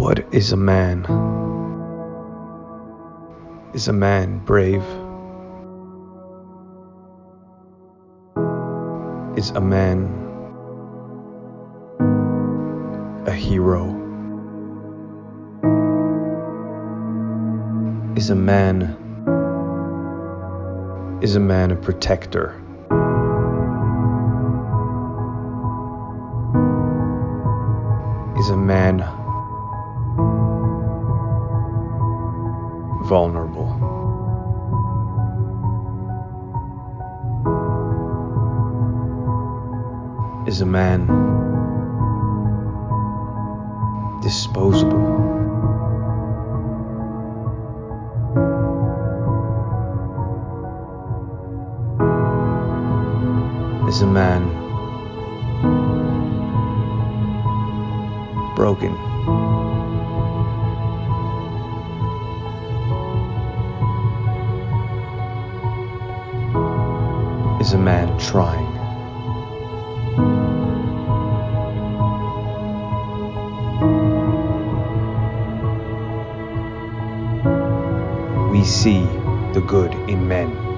What is a man? Is a man brave? Is a man a hero? Is a man is a man a protector? Is a man vulnerable? Is a man disposable? Is a man broken? Is a man trying? We see the good in men.